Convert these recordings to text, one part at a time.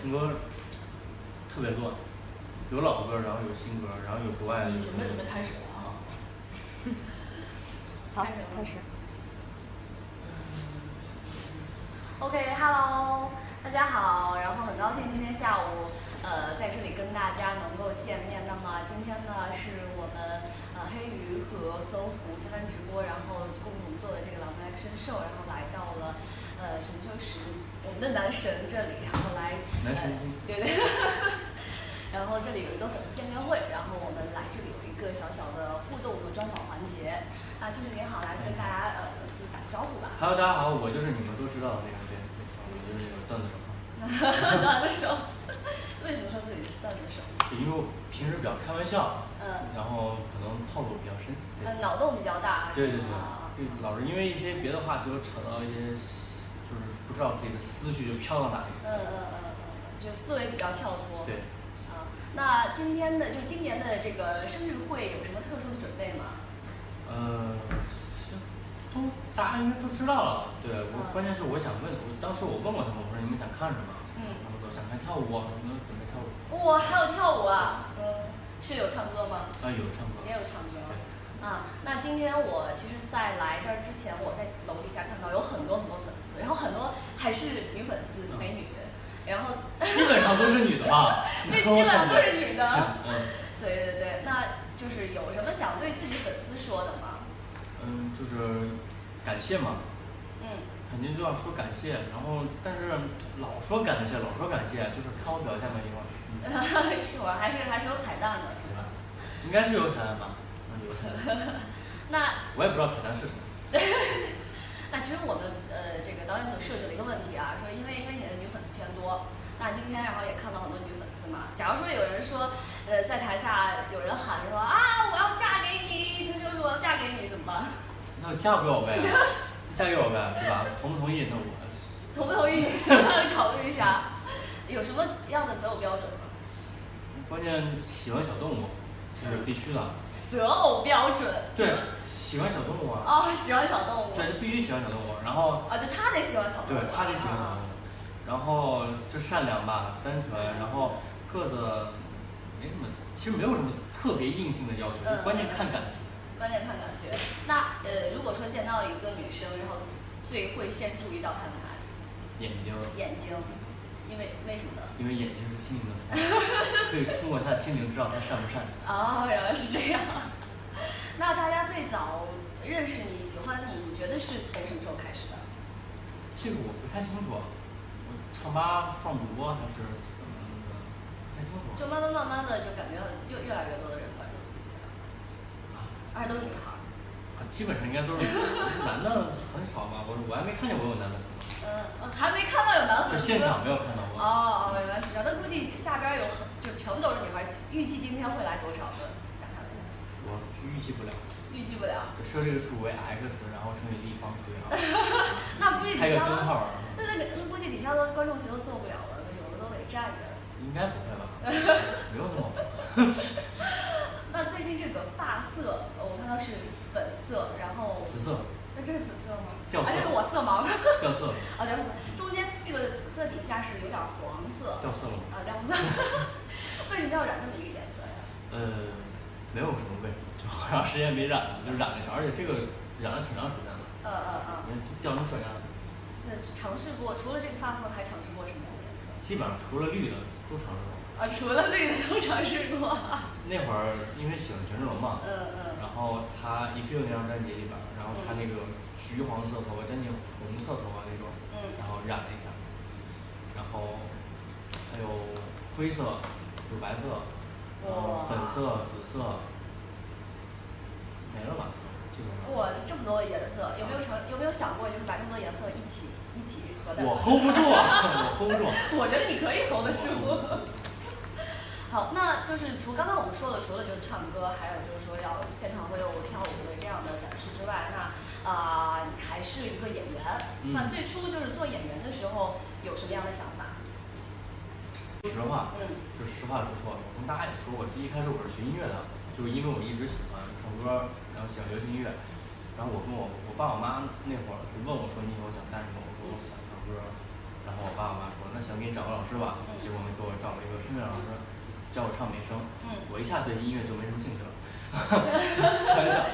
听歌特别乱，有老歌，然后有新歌，然后有国外的，准备准备开始了啊！好，开始开始。OK，Hello，、大家好，然后很高兴今天下午呃在这里跟大家能够见面。那么今天呢是我们呃黑鱼和搜狐相关直播，然后共同做的这个狼来生兽，然后来到了呃陈秋实我们的男神这里，然后来男神对对。然后这里有一个粉丝见面会，然后我们来这里有一个小小的互动和专访环节。啊，就是你好，来跟大家呃粉丝打个招呼吧。Hello，大家好，我就是你们都知道的那个谁，我就是那个段子手。段子手，为什么说自己是段子手？因为我平时比较开玩笑，嗯然后可能套路比较深。对呃，脑洞比较大。对对对老是因为一些别的话题，就扯到一些，是不知道自己的思绪就飘到哪里。嗯嗯嗯嗯，就思维比较跳脱。对。啊，那今天的就今年的这个生日会有什么特殊的准备吗？呃，是都大家应该都知道了。对我，嗯关键是我想问，我当时我问过他们，我说你们想看什么？嗯他们说想看跳舞啊，我们准备跳舞。哇，还有跳舞啊？嗯，是有唱歌吗？啊，有唱歌。也有唱歌对。啊，那今天我其实，在来这儿之前，我在楼底下看到有很多很多粉丝，然后很多还是女粉丝，美女，然后基本上都是女的吧？这基本上都是女的。嗯对对对，那就是有什么想对自己粉丝说的吗？嗯，就是感谢嘛，嗯，肯定就要说感谢，然后但是老说感谢，老说感谢，就是看我表现吧一会儿，嗯一会儿还是还是有彩蛋的，是吧？应该是有彩蛋吧？嗯，有彩蛋，那我也不知道彩蛋是什么。那其实我们呃这个导演组设置了一个问题啊，说因为因为你的女粉丝偏多，那今天然后也看到很多女粉丝嘛，假如说有人说呃在台下有人喊说啊我要嫁给你，秋秋说我要嫁给你怎么办？那嫁给我呗，嫁给我呗，对吧？同不同意？那我 同不同意？先让你考虑一下，有什么样的择偶标准吗？关键喜欢小动物，这是必须的。择偶标准？对，喜欢小动物啊，哦，喜欢小动物。对，必须喜欢小动物，然后啊，就他得喜欢小动物。对，他得喜欢小动物，然后就善良吧，单纯，然后个子没什么，其实没有什么特别硬性的要求，嗯关键看感觉。关键看感觉。那呃，如果说见到一个女生，然后最会先注意到她的哪里？眼睛，眼睛，因为为什么呢？因为眼睛是心灵的窗，可以通过她的心灵知道她善不善良。哦，原来是这样。那大家最早认识你、喜欢你，你觉得是从什么时候开始的？这个我不太清楚，我唱吧放主播还是怎么的，不太清楚。就慢慢慢慢的，就感觉越越来越多的人关注自己了，而且都是女孩儿。啊，基本上应该都是男的很少吧，我我还没看见我有男粉丝，嗯，还没看到有男就粉丝。现场没有看到过。哦哦，原来是这样。那估计下边有很就全部都是女孩儿，预计今天会来多少个？预计不了，预计不了。设这个数为 x，然后乘以立方除以二，那估计开个底下根号儿，那那个那估计底下的观众席都坐不了了，有的都得站着。应该不会吧？没有那么 那最近这个发色，呃我看到是粉色，然后紫色那这是紫色吗？掉色啊，这是我色盲。掉色了，啊，掉色。中间这个紫色底下是有点黄色。掉色了吗？啊，掉色。为什么要染这么一个颜色呀？呃，没有什么为什么，就好长时间没染了，就染了一下，而且这个染了挺长时间了，呃呃呃，你看掉成这样，那尝试过，除了这个发色，还尝试过什么样的颜色？基本上除了绿的都尝试过。啊，除了绿的都尝试过。那会儿因为喜欢权志龙嘛，嗯嗯。然后他《If You》那张专辑里边儿，然后他那个橘黄色头发，将近红色头发那种，嗯然后染了一下，然后还有灰色、乳白色，然后哇粉色、紫色？基本上。哇，这么多颜色，有没有尝有没有想过，就是把这么多颜色一起一起合在？我 hold 不住啊，我 hold 不住。我觉得你可以 hold 得住。好，那就是除刚刚我们说的，除了就是唱歌，还有就是说要现场会有跳舞的这样的展示之外，那啊、你还是一个演员。嗯那最初就是做演员的时候有什么样的想法？实话，嗯就实话实说，我跟大家也说过，第一开始我是学音乐的，就是因为我一直喜欢唱歌，然后喜欢流行音乐，然后我跟我我爸我妈那会儿就问我说你以后想干什么？我说我想唱歌，然然后我爸我妈说，那行给你找个老师吧。嗯结果呢，给我找了一个声乐老师，教我唱美声。嗯我一下对音乐就没什么兴趣了。开玩笑，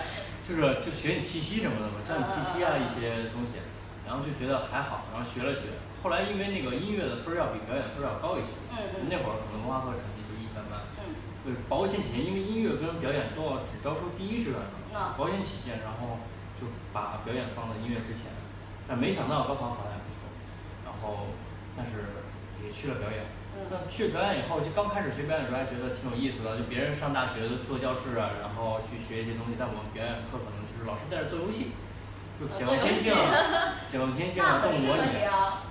就是就学你气息什么的嘛，教你气息啊一些东西，然后就觉得还好，然后学了学。后来因为那个音乐的分儿要比表演分儿要高一些，嗯嗯那会儿可能文化课成绩就一般般。嗯对保险起见，因为音乐跟表演都要只招收第一志愿的，那保险起见，然后就把表演放在音乐之前。但没想到高考考得还不错，然后但是也去了表演。嗯但去表演以后，就刚开始学表演的时候还觉得挺有意思的，就别人上大学做教室啊，然后去学一些东西，但我们表演课可能就是老师带着做游戏，就解放 天性啊，解放天性啊，动物模拟。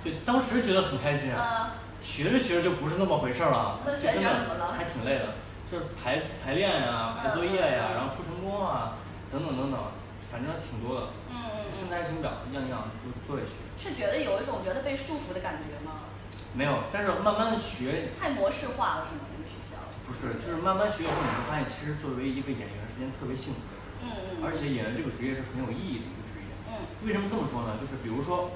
对，当时觉得很开心啊。嗯学着学着就不是那么回事儿了，就真的还挺累的，就是排排练呀、排作业呀、然后出成功啊，等等等等，反正挺多的，嗯嗯就身嗯。材成长样样都都得学。是觉得有一种觉得被束缚的感觉吗？没有，但是慢慢的学，太模式化了是吗？那个学校？不是，就是慢慢学以后，你会发现，其实作为一个演员是件特别幸福的事，嗯嗯。而且演员这个职业是很有意义的一个职业。嗯为什么这么说呢？就是比如说，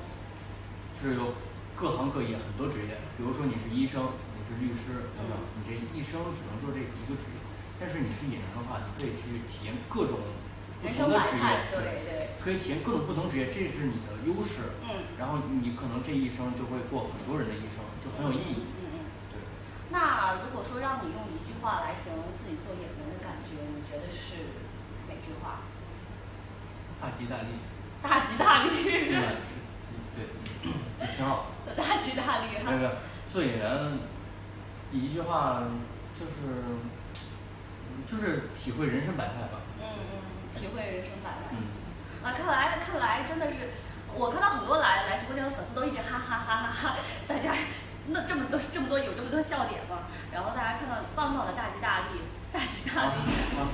就是有各行各业很多职业，比如说你是医生，你是律师等等，你这一生只能做这一个职业。但是你是演员的话，你可以去体验各种不人同的职生百态业，，对对。可以体验各种不同职业，这是你的优势。嗯然后你可能这一生就会过很多人的一生，就很有意义。嗯嗯。对，那如果说让你用一句话来形容自己做演员的感觉，你觉得是哪句话？大吉大利，大吉大利。真的是，对，就挺好。大吉大利哈。没有没有，做演员一句话就是就是体会人生百态吧。嗯嗯，体会人生百态。嗯，啊，看来看来真的是，我看到很多来来直播间的粉丝都一直哈哈哈哈哈，大家那这么多这么多有这么多笑点嘛，然后大家看到你棒棒的大吉大利，大吉大利，啊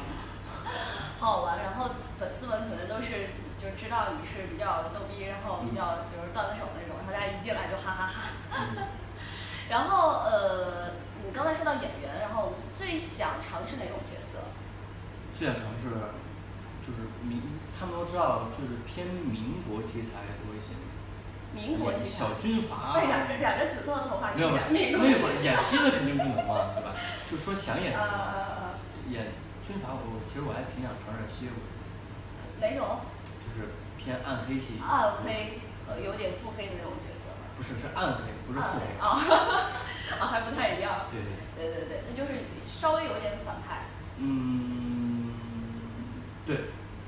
好 好玩。然后粉丝们可能都是就知道你是比较逗逼，然后比较就是段子手那种，然后大家一进来就哈哈哈。嗯 然后呃，你刚才说到演员，然后最想尝试哪种角色？最想尝试就是民，他们都知道就是偏民国题材多一些。民国题材小。军阀。为染着染着紫色的头发去没有，演民国那会儿演戏的肯定不能嘛，对吧？就说想演呃呃呃，演军阀，我其实我还挺想尝试吸血鬼，哪种？就是偏暗黑系。暗黑，呃，有点腹黑的那种角色吧。不是，是暗黑，不是腹黑。啊，啊，还不太一样。对对。对对对，那就是稍微有点反派。嗯，对，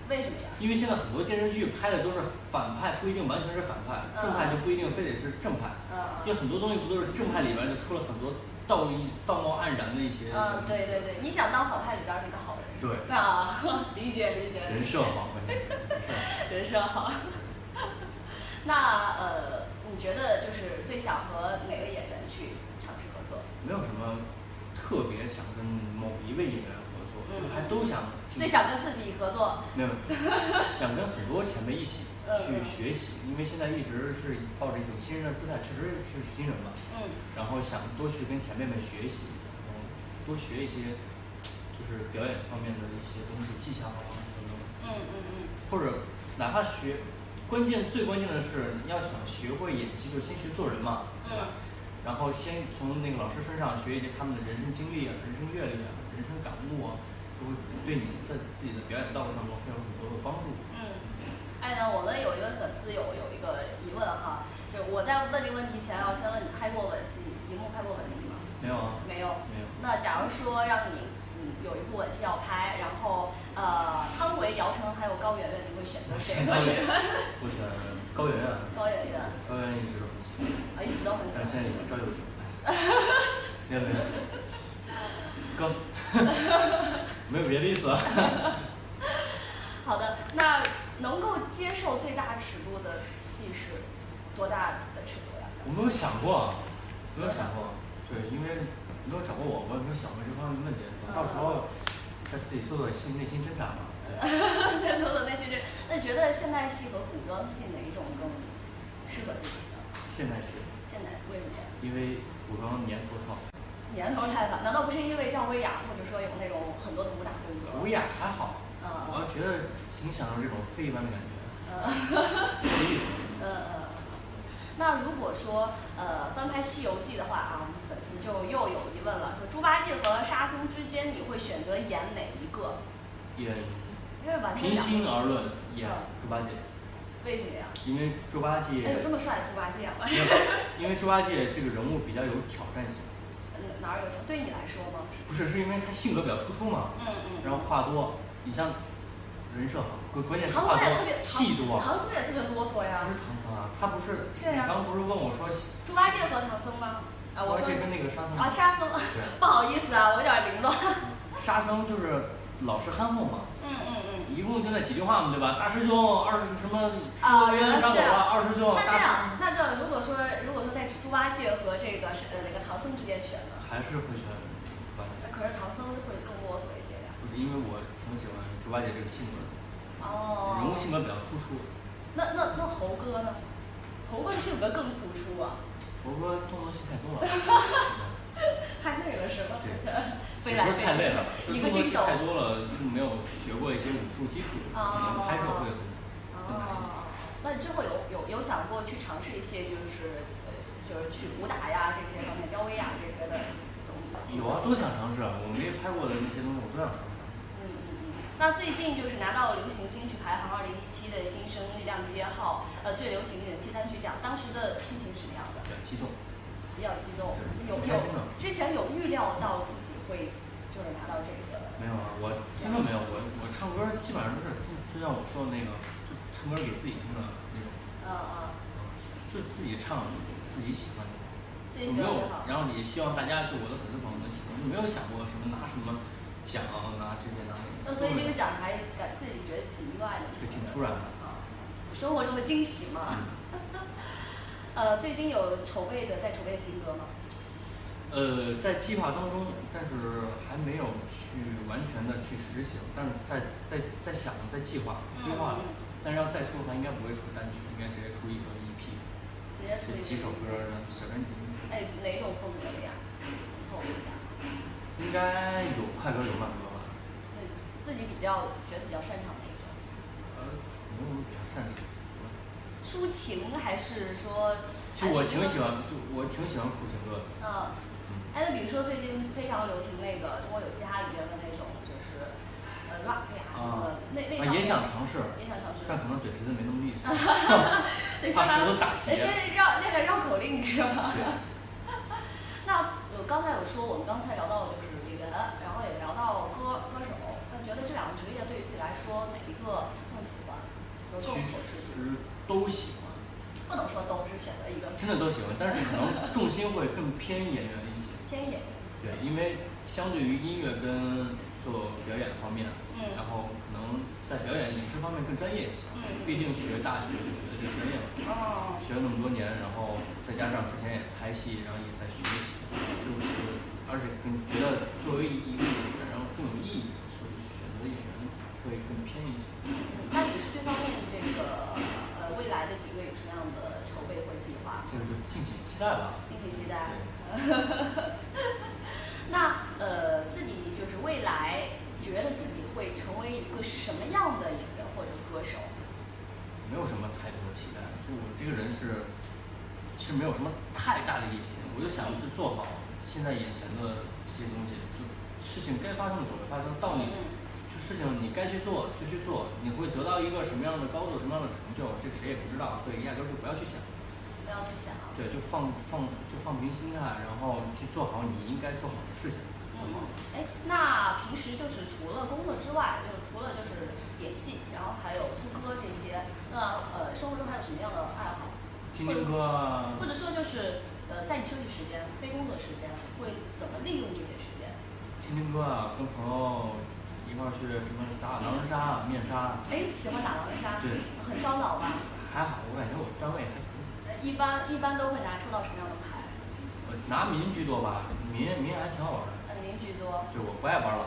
为什么呀？因为现在很多电视剧拍的都是反派，不一定完全是反派，正派就不一定非得是正派。嗯因为很多东西不都是正派里边就出了很多道义道貌岸然的一些。嗯，对对对，你想当反派里边儿是个好人。对。啊，理解理解。人设好，关键是人设好。那呃，你觉得就是最想和哪个演员去尝试合作？没有什么特别想跟某一位演员合作，嗯就还都想挺。最想跟自己合作？没有，想跟很多前辈一起 去学习，因为现在一直是抱着一种新人的姿态，确实是新人嘛。嗯然后想多去跟前辈们学习，然后多学一些就是表演方面的一些东西，技巧啊等等。嗯嗯嗯或者哪怕学，关键最关键的是你要想学会演戏，就先学做人嘛，对吧？嗯然后先从那个老师身上学一些他们的人生经历啊、人生阅历啊、人生感悟啊，就会对你在自己的表演道路上会有很多的帮助。嗯。哎呢，我们有一位粉丝有有一个疑问哈，就我在问这个问题前，要先问你拍过吻戏，荧幕拍过吻戏吗？没有啊？没有。没有。那假如说让你嗯有一部吻戏要拍，然后呃汤唯、姚晨还有高圆圆，你会选择谁？我选高圆圆。高圆圆高圆圆一直都很喜欢，啊，一直都很喜欢但是。现在有赵又廷。哎没有没有。高。没有别的意思啊。好的，那能够接受最大尺度的戏是多大的尺度呀？我没有想过，没有想过，对，因为没有找过我，我也没有想过这方面的问题。到时候再自己做做心内心挣扎嘛。在做的那些人，那你觉得现代戏和古装戏哪一种更适合自己呢？现代戏，现代为什么呀？因为古装年头套，年头太短，难道不是因为赵薇雅或者说有那种很多的武打动作？吴雅还好，嗯我觉得挺享受这种非一般的感觉，嗯 有意思。嗯嗯。那如果说呃翻拍《西游记》的话啊，我们粉丝就又有疑问了，说猪八戒和沙僧之间，你会选择演哪一个？演平两心而论，演嗯猪八戒，为什么呀？因为猪八戒哎，有这么帅的猪八戒吗？因为因为猪八戒这个人物比较有挑战性，嗯哪儿有这？对你来说吗？不是是因为他性格比较突出嘛，嗯嗯。然后话多，你像人设好，关关键是唐话多戏多。唐僧也特别啰嗦呀不。是唐僧啊，他不是，对呀你刚刚不是问我说，猪八戒和唐僧吗？啊，我说跟那个沙僧啊，沙僧，不好意思啊，我有点凌乱。沙僧就是老实憨厚嘛，嗯嗯嗯。一共就那几句话嘛，对吧？大师兄，二师什么师啊原来是张狗啊，二师兄，那这样，那这样，如果说如果说在猪八戒和这个是呃那个唐僧之间选呢？还是会选猪八戒，可是唐僧会更啰嗦一些呀。不是因为我挺喜欢猪八戒这个性格的，哦。人物性格比较突出。那那那猴哥呢？猴哥的性格更突出啊，猴哥动作戏太多了，太累了是吧？对 飞来飞去太累了，就一个镜头。太多了，又没有学过一些武术基础，可能拍摄会很难一些。哦，那你之后有有有想过去尝试一些就是呃就是去武打呀这些方面，吊威亚这些的东西？有啊，都想尝试啊，我没拍过的那些东西，我都想尝试。嗯嗯嗯。那最近就是拿到流行金曲排行二零一七的新生力量集结号呃最流行人气单曲奖，当时的心情是什么样的？比较激动，比较激动，对有有之前有预料到自己会就是拿到这个。没有啊，我真的没有，我我唱歌基本上都是就就像我说的那个，就唱歌给自己听的那种，嗯嗯，嗯，就自己唱自己喜欢的，自己有没有喜欢就好。？然后也希望大家就我的粉丝朋友们喜欢，就没有想过什么拿什么奖拿这些拿那个。那所以这个奖还感自己觉得挺意外的。对挺突然的啊，生活中的惊喜嘛。嗯 呃，最近有筹备的，在筹备新歌吗？呃，在计划当中，但是还没有去完全的去实行，但是在在在想在计划规划嗯，但是要再出的话，应该不会出单曲，应该直接出一个接出几首歌的小专辑，哎，哪种风格的呀？透露一下。应该有快歌有慢歌吧？对，自己比较觉得比较擅长的一种。呃，没有什么比较擅长。抒情还是说？其实我挺喜欢。就我挺喜欢苦情歌的。嗯。嗯，哎，那比如说最近非常流行那个《中国有嘻哈》里边的那种，就是呃 rap 呀什么的，那那啊，也想尝试，也想尝试。但可能嘴皮子没那么利索 对，怕先舌头打结呃。先绕那个绕口令是吧？对，那我刚才有说，我们刚才聊到就是演员，然后也聊到歌歌手，那觉得这两个职业对于自己来说哪一个更喜欢，更合适自己？实都喜欢。不能说都是选择一个真的都喜欢，但是可能重心会更偏演员一些。偏演员。对，因为相对于音乐跟做表演方面，嗯然后可能在表演影视方面更专业一些。嗯毕竟学大学就学的这个专业嘛，哦。学了那么多年，然后再加上之前也拍戏，然后也在学习，就是而且更觉得作为一个演员，然后更有意义，所以选择演员会更偏一些。那影视这方面这个呃未来的几个有什么样的筹备或者计划？这个就敬请期待吧。敬请期待。对 那呃，自己就是未来觉得自己会成为一个什么样的演员或者歌手？没有什么太多的期待，就我这个人是，是没有什么太大的野心，我就想去做好现在眼前的这些东西，就事情该发生的总会发生，到你嗯。就事情你该去做就去做，你会得到一个什么样的高度，什么样的成就，这个谁也不知道，所以压根儿就不要去想，不要去想。对，就放放就放平心态，然后去做好你应该做好的事情就好了。哎，那平时就是除了工作之外，就是除了就是演戏，然后还有出歌这些，那呃生活中还有什么样的爱好？听听歌啊或，者说就是呃在你休息时间、非工作时间会怎么利用这些时间？听听歌啊，跟朋友一块儿去什么打打狼人杀、啊、面杀，哎，喜欢打狼人杀，对，很烧脑吧？还好，我感觉我段位还可以。呃一般一般都会拿抽到什么样的牌？我拿民居多吧，民民还挺好玩的。就我不爱玩狼，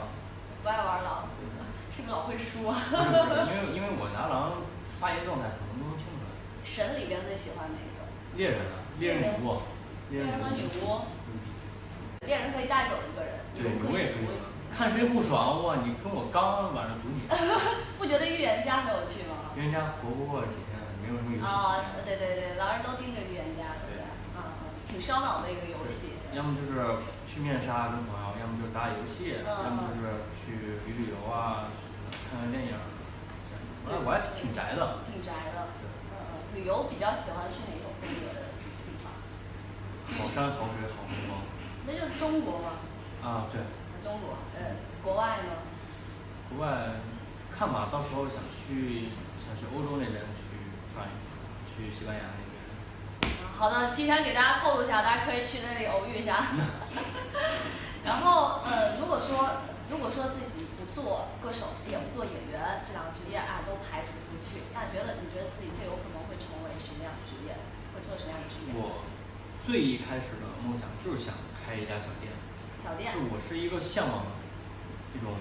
不爱玩狼，是不是老会输因为因为我拿狼发言状态可能都能听出来。神里边最喜欢哪个？猎人啊，猎人女巫，猎人和女巫。猎人可以带走一个人，对，女巫也可以。看谁不爽哇！你跟我刚晚上赌你，不觉得预言家很有趣吗？预言家活不过几天，没没有什么游戏啊对对对，狼人都盯着预言家，挺烧脑的一个游戏。要么就是去面杀跟朋友，要么就是打打游戏，嗯要么就是去旅旅游啊，看看电影。哎，我还挺宅的。挺宅的。嗯嗯，旅游比较喜欢去哪种风格的地方？好山好水好风光。那就是中国嘛，啊，对，中国。呃，国外呢？国外看吧，到时候想去想去欧洲那边去转一转，去西班牙。好的，提前给大家透露一下，大家可以去那里偶遇一下。然后呃，如果说如果说自己不做歌手，也不做演员这两个职业啊，都排除出去，那觉得你觉得自己最有可能会成为什么样的职业？会做什么样的职业？我最一开始的梦想就是想开一家小店，小店就。我是一个向往一种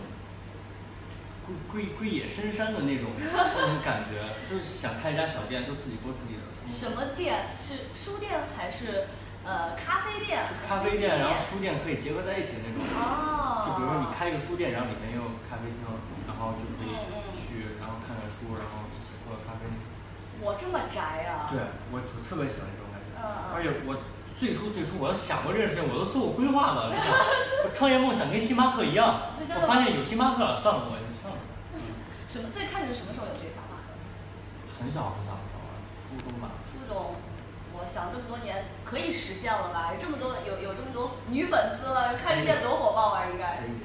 归归归野深山的那种那种感觉，就是想开一家小店，就自己过自己的生什。么店？是书店还是呃咖啡店？咖啡店，然后书店可以结合在一起的那种。哦。就比如说你开一个书店，然后里面又有咖啡厅，然后就可以去，然后看看书，然后一起喝咖啡。我这么宅啊！对，我我特别喜欢这种感觉。嗯嗯而且我最初最初我都想过这件事情，我都做过规划的。我创业梦想跟星巴克一样，我发现有星巴克了，算了，我。什么？最开始什么时候有这个想法的？很小很小的时候，初中吧。初中，我想这么多年可以实现了吧？有这么多有有这么多女粉丝了，开个店多火爆啊！应该可。以可以，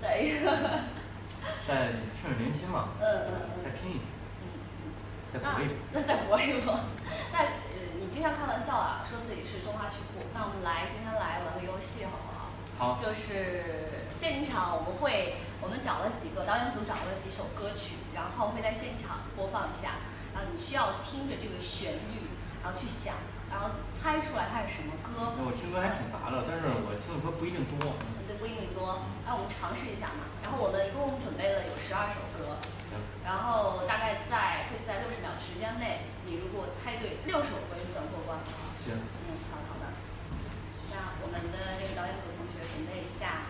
再一个。再趁着年轻嘛，嗯嗯嗯再拼一拼，嗯嗯。那再搏一搏。那再搏一搏。那呃，你经常开玩笑啊，说自己是中华曲库。那我们来今天来玩个游戏好不好？就是现场我们会，我们找了几个导演组找了几首歌曲，然后会在现场播放一下，然后你需要听着这个旋律，然后去想，然后猜出来它是什么歌。那我听歌还挺杂的，但是我听的歌不一定多。对，不一定多。那我们尝试一下嘛。然后我们一共准备了有十二首歌，行，然后大概在会在六十秒的时间内，你如果猜对六首歌就算过关，好不好？行，嗯，好的好的。那我们的这个导演组准备一下。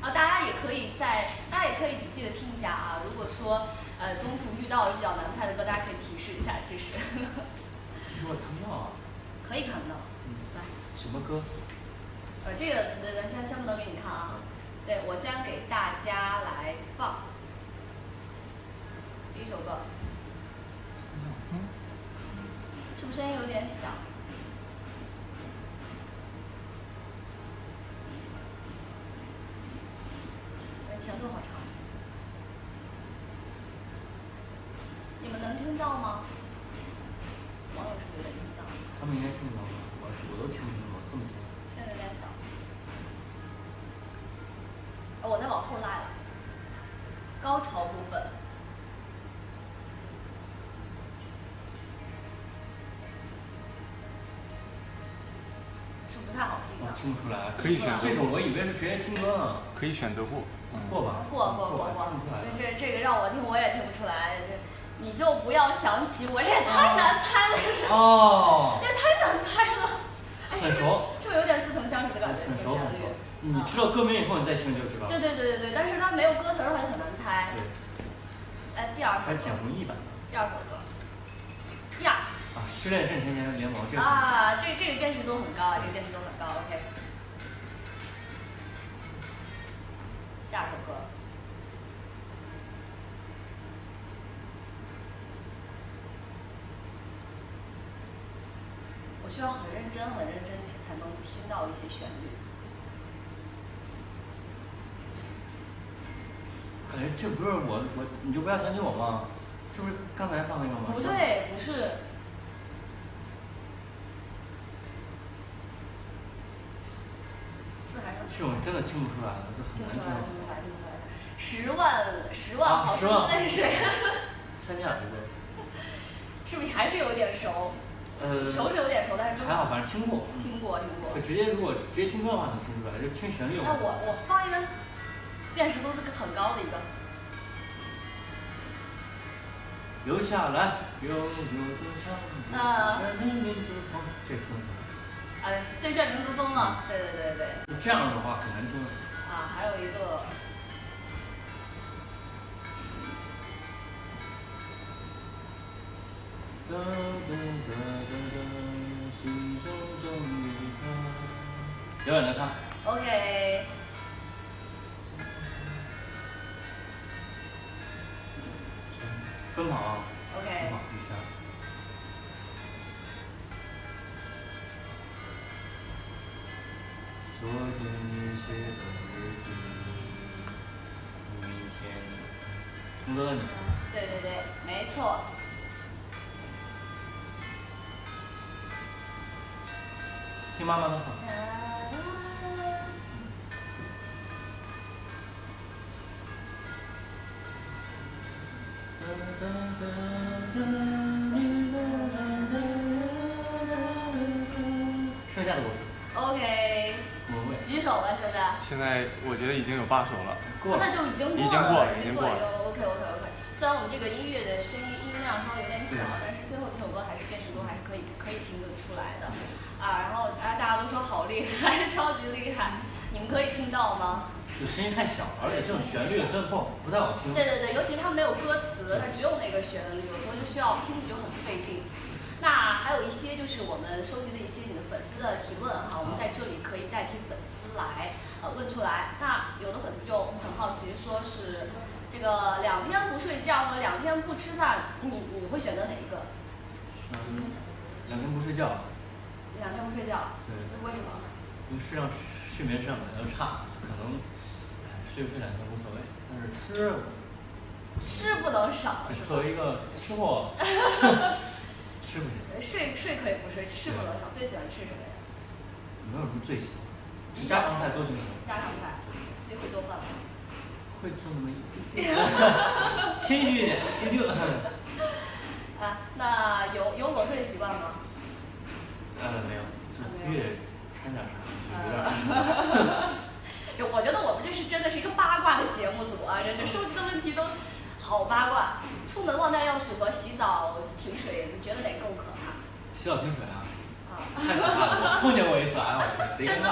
啊，大家也可以在，大家也可以仔细的听一下啊。如果说呃中途遇到比较难猜的歌，大家可以提示一下。其实其实我看不到啊。可以看到。嗯，来，什么歌？呃，这个呃先先不能给你看啊。对，我先给大家来放第一首歌，嗯，是不是声音有点小？好长。你们能听到吗？网友是不是有点听不到？他们应该听得到吧？我我都听不清楚，这么近。声音有点小。呃我再往后拉了，高潮部分。是不太好听？听不出来。可以选择这种，我以为是直接听歌呢。可以选择过。嗯，过吧。过过过过这这个让我听我也听不出来，你就不要想起我，这也太难猜了，哦这，也太难猜了。很熟是不是有点似曾相识的感觉？很熟很熟。你知道歌名以后，你再听就知道。对对对对对，但是它没有歌词的话就很难猜。对，来第二首还是简，弘毅版的。第二首歌，呀啊，失恋阵前年联盟这个。啊，这这个辨识度很高，这个辨识度很高，OK。下首歌，我需要很认真、很认真才能听到一些旋律。感觉这不是我我，你就不要相信我吗？这不是刚才放那个吗？不。对，不是。这种真的听不出来的，就很难听。十万十万啊毫升泪水，参加对不对？是不是还是有点熟？呃，熟是有点熟，但是还好，反正听过。听过听过就。直接如果直接听歌的话能听出来，就听旋律。那我我放一个辨识度是个很高的一个，留下来，悠悠的唱，啊最炫民族风，这听出来。哎，最炫民族风了，对对对对。就这样的话很难听。啊，还有一个，哒哒哒哒哒，心中总有他。表演的他，OK，奔跑啊，OK 奔跑一圈。昨天你写的日记，明天。同桌的你，对对对，没错。听妈妈的话。剩下的我是 OK，几首了现在？现在我觉得已经有八首了。过了那。就已经过了，已经过了已经了，OK OK OK。虽然我们这个音乐的声音音量稍微有点小，对但是最后这首歌还是辨识度还是可以可以听得出来的，啊，然后啊大家都说好厉害，超级厉害，你们可以听到吗？就声音太小了，而且这种旋律真的不好不太好听。对对对，尤其是它没有歌词，它只有那个旋律，有时候就需要听就很费劲。那还有一些就是我们收集的一些你的粉丝的提问哈，我们在这里可以代替粉丝来呃问出来。那有的粉丝就很好奇，说是这个两天不睡觉和两天不吃饭，你你会选择哪一个？嗯，两天不睡觉，两天不睡觉，对，为什么？因为睡上睡眠质量比较差，可能哎睡不睡两天无所谓，但是吃，吃不能少是？作为一个吃货，吃不行。睡睡可以不睡，吃不能少。最喜欢吃什么呀？没有什么最喜欢，就家常菜都挺喜欢，家常菜，自己会做饭吗？会做那么一点点，谦虚一点，丢丢。啊，那有有裸睡的习惯吗？呃，没有，越掺点啥，有点。就我觉得我们这是真的是一个八卦的节目组啊，这这收集的问题都好八卦。出门忘带钥匙和洗澡停水，你觉得哪个更可怕？洗澡停水啊，啊，太可怕了！我碰见过一次，哎呦我天，贼尴尬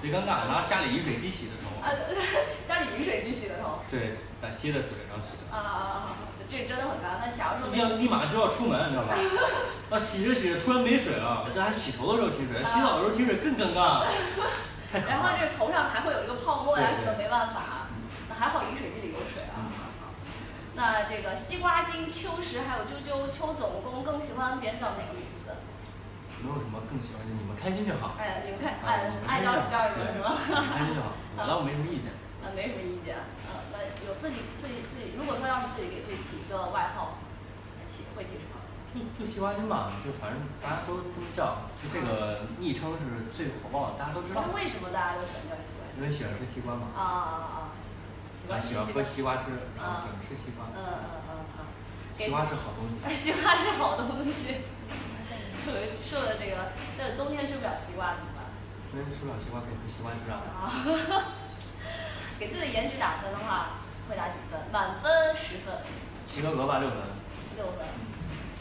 贼尴尬，拿家里饮水机洗的头。啊，家里饮水机洗的头。对，但接的水然后洗的。啊啊啊啊！这这真的很尴尬。那假如说要立马就要出门，你知道吧？啊，洗着洗着突然没水了，这还洗头的时候停水，洗澡的时候停水更尴尬。然后。这个头上还会有一个泡沫呀，可能没办法。那还好饮水机里有水啊。嗯那这个西瓜精、秋实还有啾啾、秋总工更喜欢别人叫哪个名字？没有什么更喜欢的，你们开心就好。哎，你们看，啊哎爱叫你叫什么对是吗？你们开心就好，我倒没什么意见。啊，没什么意见。呃，那有自己自己自己，如果说要是自己给自己起一个外号，起会起什么？就就西瓜君吧，就反正大家都这么叫，就这个昵称是最火爆的，大家都知道那。为什么大家都喜欢叫西瓜？因为喜欢吃西瓜嘛，啊啊啊！喜欢然后喜欢喝西瓜汁，然后啊喜欢吃西瓜嗯。嗯嗯嗯。西瓜是好东西。西瓜是好东西。吃了吃了这个，那冬天吃不了西瓜怎么办？冬天吃不了西瓜可以喝西瓜汁啊。啊，给自己颜值打分的话，会打几分？满分十分，及格格吧，六分。六分。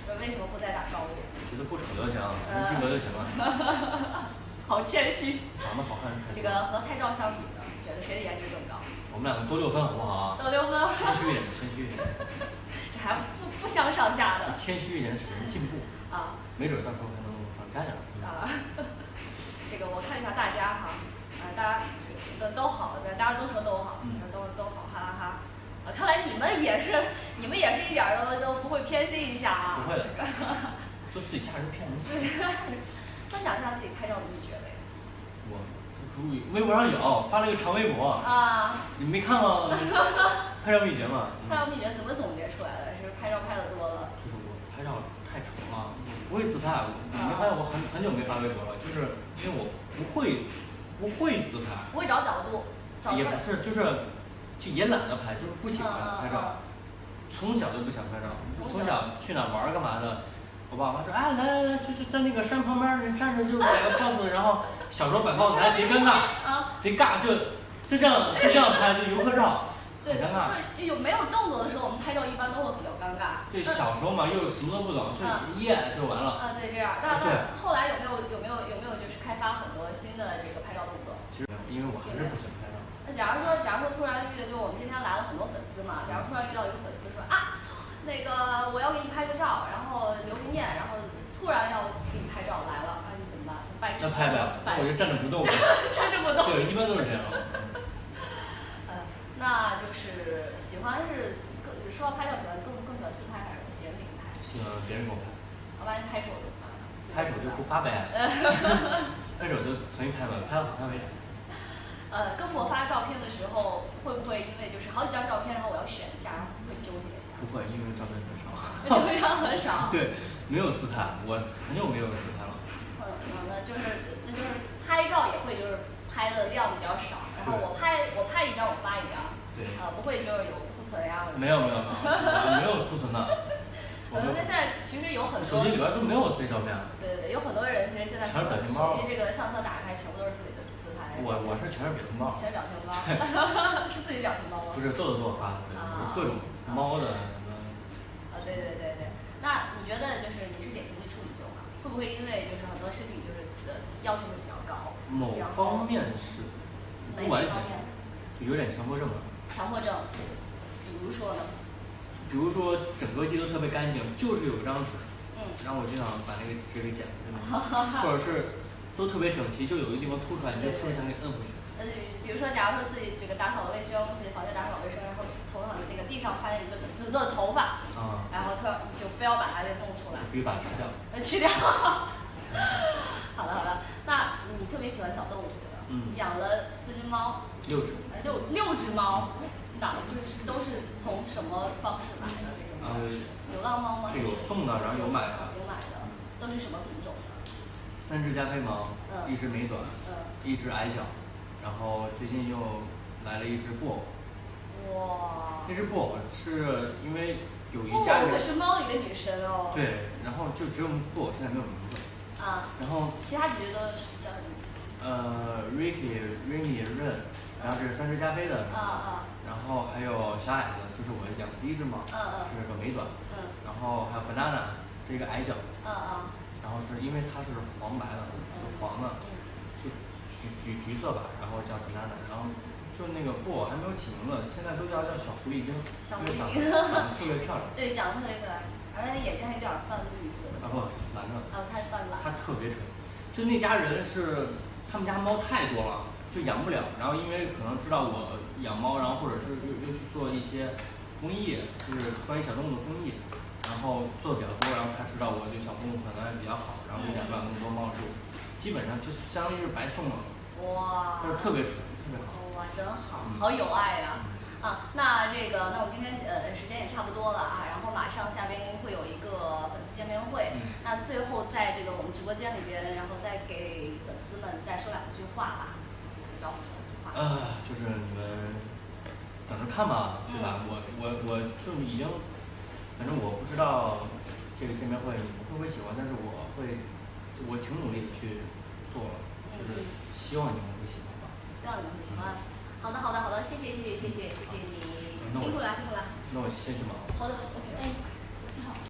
呃为什么不再打高一点？觉得不丑就行，能及格就行了。好谦虚。长得好看是太这。个和蔡照相比呢，觉得谁的颜值更高？我们两个都六分好不好啊？都六分，谦虚一点，谦虚一点，这 还不不相上下的谦虚一点使人进步，啊没准到时候还能往上加点儿。啊！这个我看一下大家哈，啊，大家都都好，大家都说都好，嗯都都好，哈哈哈。啊，看来你们也是，你们也是一点儿都都不会偏心一下啊。不会的这个就自己家人骗人。分享一下自己拍照的秘诀呗。我微博上有发了一个长微博，啊，你没看吗？拍照秘诀嘛。嗯拍照秘诀怎么总结出来的？是拍照拍的多了。就是我拍照太丑了，我不会自拍。你没发现我很很久没发微博了，就是因为我不会不会自拍，不会找角度，找也不是就是就也懒得拍，就是不喜欢拍嗯照。从小就不想拍照，从小去哪玩干嘛的，我爸妈说，哎，来来来，就是在那个山旁边儿人站着就摆个 pose，然后小时候摆 pose 还贼尴尬，啊，贼尬，就就这样就这样拍，就游客照，很对尴尬。对，就有没有动作的时候，我们拍照一般都会比较尴尬。对小时候嘛，又什么都不懂，就一验就完了。啊，对，这样。那对那后来有没有有没有有没有就是开发很多新的这个拍照动作？其实因为我还是不喜欢拍照。那假如说假如说突然遇到，就我们今天来了很多粉丝嘛，假如突然遇到一个粉丝说啊，那个我要给你拍个照，然后留个念，然后突然要给你拍照来了，啊你怎么办？摆那拍呗，那我就站着不动。站着不动。对，一般都是这样。呃，那就是喜欢是更说到拍照，喜欢更更喜欢自拍还是别人给你拍？喜欢别人给我拍，好吧，你拍手怎么办？拍手就不发呗。拍手就重新拍吧，拍的好看为啥？呃，跟我发照片的时候，会不会因为就是好几张照片，然后我要选一下，然后会纠结一下？不会，因为照片很少。照片很少。对，没有自拍，我很久没有自拍了。嗯，那就是那就是拍照也会就是拍的量比较少，然后我拍我拍一张我发一张。对。呃，不会就是有库存呀？没有没有没有，没有 库存的。呃，那现在其实有很多手机里边都没有自己照片。对对对，有很多人其实现在全是表情包。手机这个相册打开，全部都是自己的自拍。我我是全是表情包。全是表情包。是自己表情包吗？不是豆豆给我发的，各种猫的什么。啊，对对对对，那你觉得就是你是典型的处女座吗？会不会因为就是很多事情就是呃要求会比较高？某方面是，不完全，就有点强迫症吧。强迫症，比如说呢？比如说整个地都特别干净，就是有一张纸，嗯，然后我就想把那个纸给剪了，或者是都特别整齐，就有一个地方凸出来，你就特别想给摁回去。呃，比如说，假如说自己这个打扫卫生，自己房间打扫卫生，然后头上那个地上发现一个紫色的头发，啊，然后突然就非要把它给弄出来，必须把它吃掉。呃，吃掉。好了好了，那你特别喜欢小动物对吧？嗯。养了四只猫。六只。呃，六六只猫，哪就是都是从什么方式买的这些猫？呃，流浪猫吗？这有送的，然后有买的。有买的，都是什么品种的？三只加菲猫，一只美短，一只矮小，然后最近又来了一只布偶。哇。那只布偶是因为有一家人。可是猫里的女神哦。对，然后就只有布偶现在没有名字。啊。然后。其他几只都是叫什么？呃，Ricky、Remy、Ren，然后这是三只加菲的。啊啊。然后还有小矮子，就是我养的第一只猫。嗯嗯。是个美短。嗯。然后还有 Banana，是一个矮脚。嗯嗯。然后是因为它是黄白的，黄的，就橘橘橘色吧，然后叫 Banana，然后就那个布偶还没有起名字，现在都叫叫小狐狸精，小狐狸精，长得特别漂亮。对，长得特别可爱，而且眼睛还有点泛绿色的。啊不，蓝的。啊，它泛蓝。它特别蠢，就那家人是他们家猫太多了，就养不了，然后因为可能知道我养猫，然后或者是又又去做一些公益，就是关于小动物的公益。然后做的比较多，然后他知道我对小动物可能也比较好，然后就养不了那么多猫，就基本上就相当于是白送了。哇。就是特别蠢，特别好。哇，真好，好有爱呀！啊，那这个，那我今天呃时间也差不多了啊，然后马上下边会有一个粉丝见面会，那最后在这个我们直播间里边，然后再给粉丝们再说两句话吧，招呼说两句话。呃，就是你们等着看吧，对吧？我我我就已经。反正我不知道这个见面会你们会不会喜欢，但是我会，我挺努力的去做了，就是希望你们会喜欢吧。希望你们会喜欢。好的，好的，好的，谢谢，谢谢，谢谢，谢谢你，辛苦了，辛苦了。那我先去忙。好的，OK。